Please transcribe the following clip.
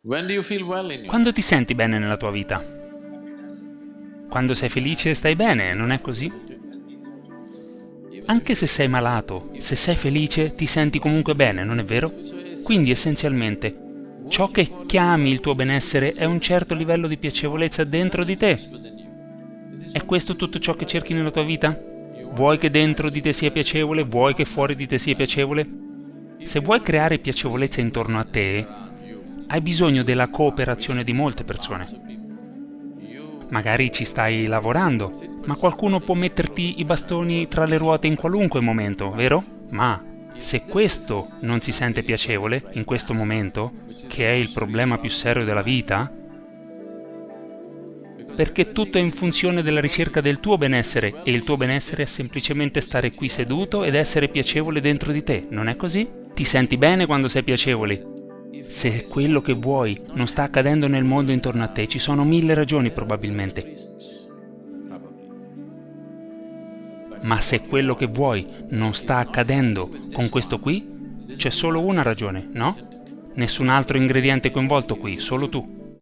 Quando ti senti bene nella tua vita? Quando sei felice stai bene, non è così? Anche se sei malato, se sei felice ti senti comunque bene, non è vero? Quindi essenzialmente ciò che chiami il tuo benessere è un certo livello di piacevolezza dentro di te. È questo tutto ciò che cerchi nella tua vita? Vuoi che dentro di te sia piacevole? Vuoi che fuori di te sia piacevole? Se vuoi creare piacevolezza intorno a te, hai bisogno della cooperazione di molte persone. Magari ci stai lavorando, ma qualcuno può metterti i bastoni tra le ruote in qualunque momento, vero? Ma se questo non si sente piacevole in questo momento, che è il problema più serio della vita, perché tutto è in funzione della ricerca del tuo benessere e il tuo benessere è semplicemente stare qui seduto ed essere piacevole dentro di te, non è così? Ti senti bene quando sei piacevole, se quello che vuoi non sta accadendo nel mondo intorno a te, ci sono mille ragioni probabilmente. Ma se quello che vuoi non sta accadendo con questo qui, c'è solo una ragione, no? Nessun altro ingrediente coinvolto qui, solo tu.